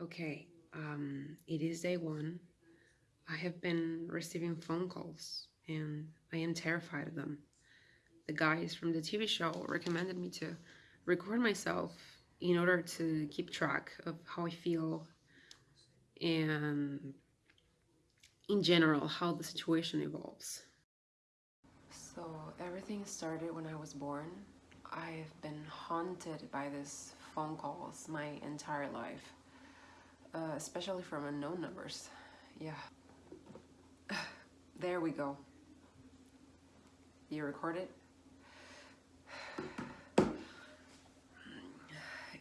Okay, um, it is day one. I have been receiving phone calls and I am terrified of them. The guys from the TV show recommended me to record myself in order to keep track of how I feel and in general how the situation evolves. So everything started when I was born. I've been haunted by these phone calls my entire life uh, especially from unknown numbers. Yeah. There we go. You record it?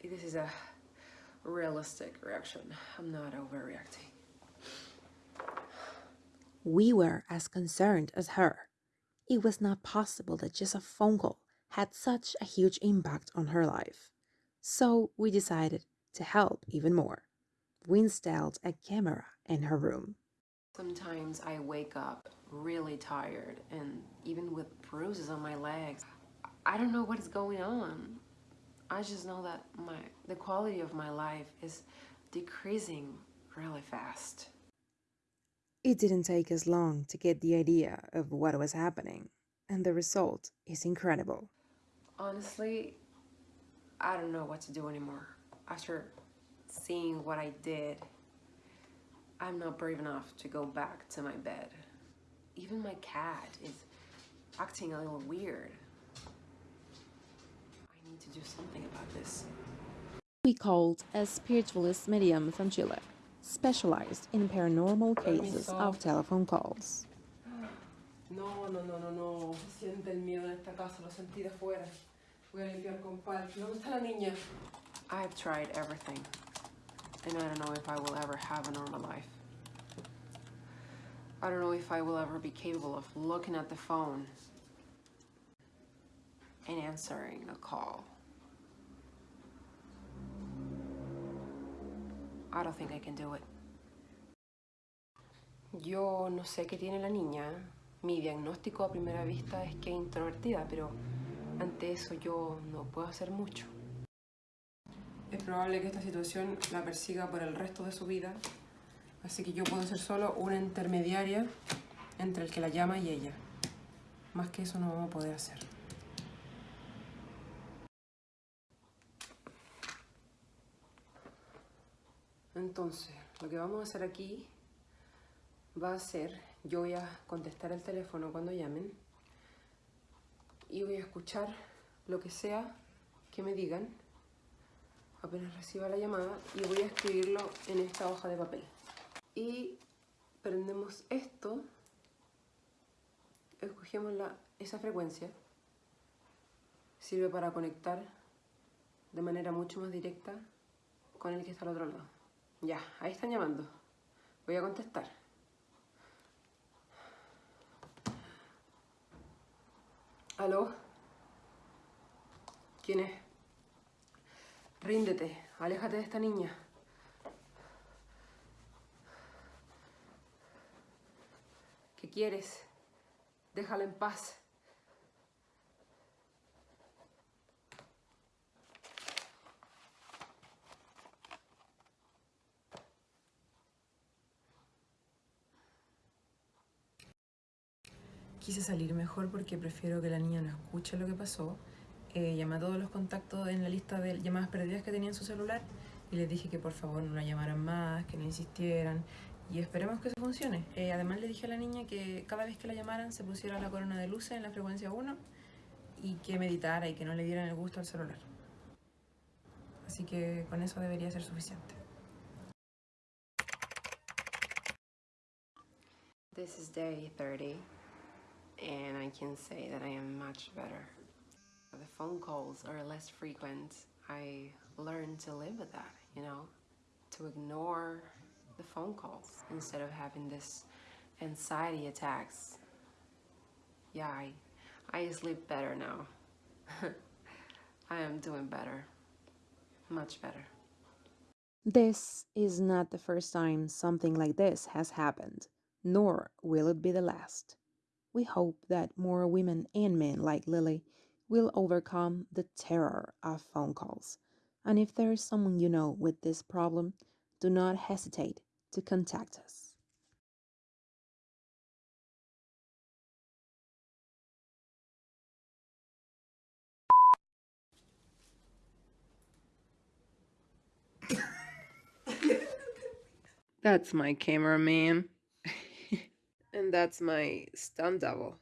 This is a realistic reaction. I'm not overreacting. We were as concerned as her. It was not possible that just a phone call had such a huge impact on her life. So we decided to help even more installed a camera in her room. Sometimes I wake up really tired and even with bruises on my legs. I don't know what is going on. I just know that my the quality of my life is decreasing really fast. It didn't take us long to get the idea of what was happening, and the result is incredible. Honestly, I don't know what to do anymore. After seeing what I did, I'm not brave enough to go back to my bed. Even my cat is acting a little weird. I need to do something about this. We called a spiritualist medium from Chile, specialized in paranormal cases of telephone calls. No, no, no, no, no. Siente el miedo en esta casa, lo sentí de afuera. Voy a limpiar con ¿Dónde está la niña? I've tried everything and I don't know if I will ever have a normal life. I don't know if I will ever be capable of looking at the phone and answering a call. I don't think I can do it. Yo no sé qué tiene la niña. Mi diagnóstico a primera vista es que es introvertida, pero ante eso yo no puedo hacer mucho. Es probable que esta situación la persiga por el resto de su vida, así que yo puedo ser solo una intermediaria entre el que la llama y ella. Más que eso no vamos a poder hacer. Entonces, lo que vamos a hacer aquí va a ser, yo voy a contestar el teléfono cuando llamen y voy a escuchar lo que sea que me digan apenas reciba la llamada y voy a escribirlo en esta hoja de papel. Y prendemos esto, escogemos la, esa frecuencia, sirve para conectar de manera mucho más directa con el que está al otro lado. Ya, ahí están llamando. Voy a contestar. ¿Aló? ¿Quién es? Ríndete, aléjate de esta niña. ¿Qué quieres? Déjala en paz. Quise salir mejor porque prefiero que la niña no escuche lo que pasó eh, llamé a todos los contactos en la lista de llamadas perdidas que tenía en su celular y les dije que por favor no la llamaran más, que no insistieran y esperemos que eso funcione. Eh, además le dije a la niña que cada vez que la llamaran se pusiera la corona de luces en la frecuencia 1 y que meditara y que no le dieran el gusto al celular. Así que con eso debería ser suficiente. This is day 30 and I can say that I am much better. The phone calls are less frequent, I learned to live with that, you know, to ignore the phone calls instead of having this anxiety attacks. Yeah, I, I sleep better now. I am doing better, much better. This is not the first time something like this has happened, nor will it be the last. We hope that more women and men like Lily will overcome the terror of phone calls. And if there is someone you know with this problem, do not hesitate to contact us. that's my cameraman. and that's my stunt double.